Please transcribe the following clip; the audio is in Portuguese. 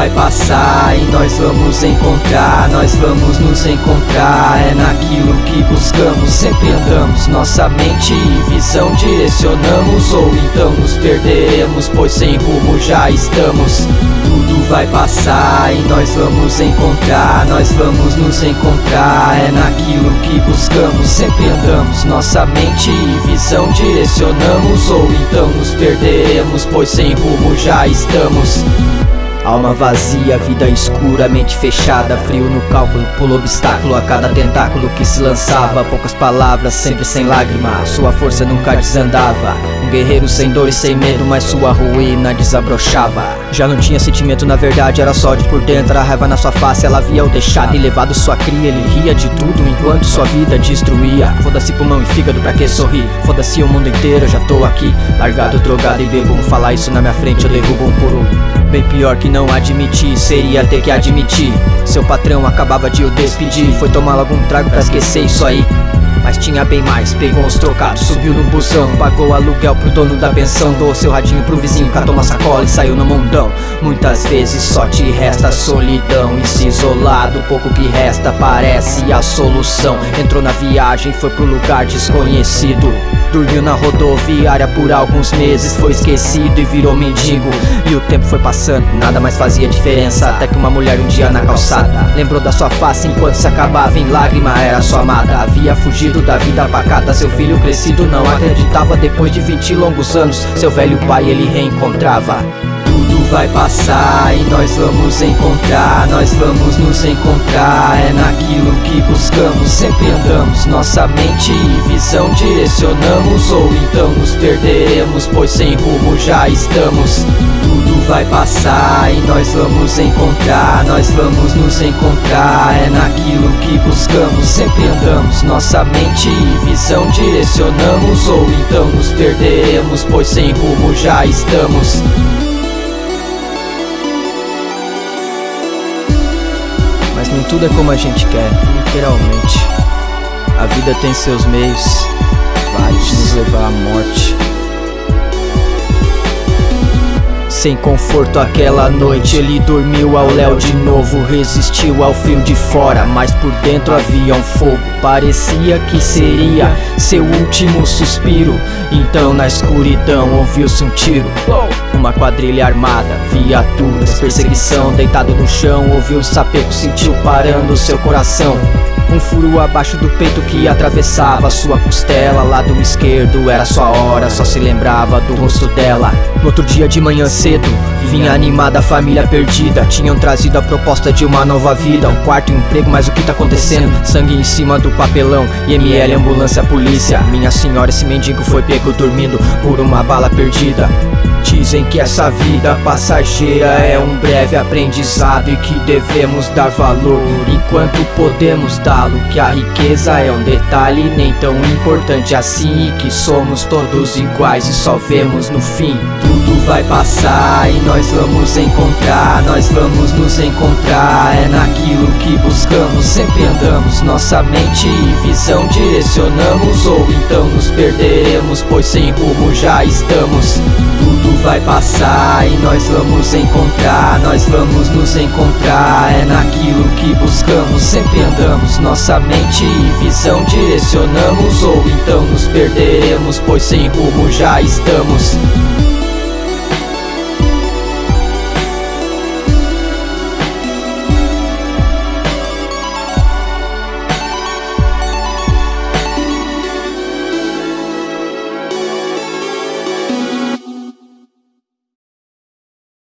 vai passar e nós vamos encontrar, nós vamos nos encontrar. É naquilo que buscamos, sempre andamos, nossa mente e visão direcionamos, ou então nos perderemos, pois sem rumo já estamos. Tudo vai passar e nós vamos encontrar, nós vamos nos encontrar. É naquilo que buscamos, sempre andamos, nossa mente e visão direcionamos, ou então nos perderemos, pois sem rumo já estamos. Alma vazia, vida escura, mente fechada Frio no cálculo, pulo obstáculo a cada tentáculo que se lançava. Poucas palavras, sempre sem lágrima Sua força nunca desandava. Um guerreiro sem dor e sem medo Mas sua ruína desabrochava Já não tinha sentimento, na verdade era só de por dentro. A raiva na sua face, ela via o deixado E levado sua cria, ele ria de tudo Enquanto sua vida destruía. Foda-se pulmão e fígado, pra que sorrir? Foda-se o mundo inteiro, eu já tô aqui. Largado, drogado e bebo. Falar isso na minha frente, eu derrubo um por um. Bem pior que não admitir, seria ter que admitir. Seu patrão acabava de o despedir. Foi tomar logo um trago pra esquecer isso aí mas tinha bem mais, pegou os trocados, subiu no busão Pagou aluguel pro dono da pensão Doou seu radinho pro vizinho, catou uma sacola e saiu no mundão. Muitas vezes só te resta solidão E se isolado, pouco que resta parece a solução. Entrou na viagem, foi pro lugar desconhecido Dormiu na rodoviária por alguns meses Foi esquecido e virou mendigo. E o tempo foi passando, nada mais fazia diferença Até que uma mulher um dia na calçada Lembrou da sua face enquanto se acabava em lágrima Era sua amada, havia fugido da vida pacata Seu filho crescido não acreditava. Depois de 20 longos anos Seu velho pai ele reencontrava vai passar e nós vamos encontrar, nós vamos nos encontrar. É naquilo que buscamos, sempre andamos, nossa mente e visão direcionamos, ou então nos perderemos, pois sem rumo já estamos. Tudo vai passar e nós vamos encontrar, nós vamos nos encontrar. É naquilo que buscamos, sempre andamos, nossa mente e visão direcionamos, ou então nos perderemos, pois sem rumo já estamos. Nem tudo é como a gente quer, literalmente. A vida tem seus meios, vários nos levar à morte. Sem conforto aquela noite. Ele dormiu ao léu de novo Resistiu ao frio de fora, mas por dentro havia um fogo. Parecia que seria seu último suspiro. Então na escuridão ouviu-se um tiro. Uma quadrilha armada, viaturas, perseguição Deitado no chão, ouviu o sapeco, sentiu parando seu coração um furo abaixo do peito que atravessava sua costela. Lado esquerdo era sua hora, só se lembrava do rosto dela. No outro dia de manhã cedo, vinha animada a família perdida. Tinham trazido a proposta de uma nova vida Um quarto um emprego, mas o que tá acontecendo? Sangue em cima do papelão, IML, ambulância, polícia. Minha senhora, esse mendigo foi pego dormindo por uma bala perdida Dizem que essa vida passageira é um breve aprendizado e que devemos dar valor enquanto podemos dá-lo. Que a riqueza é um detalhe nem tão importante assim e que somos todos iguais e só vemos no fim. Tudo vai passar e nós vamos encontrar, nós vamos nos encontrar. É naquilo que buscamos, sempre andamos, nossa mente e visão direcionamos, ou então nos perderemos, pois sem rumo já estamos. Tudo vai passar e nós vamos encontrar, nós vamos nos encontrar. É naquilo que buscamos, sempre andamos, nossa mente e visão direcionamos, ou então nos perderemos, pois sem rumo já estamos.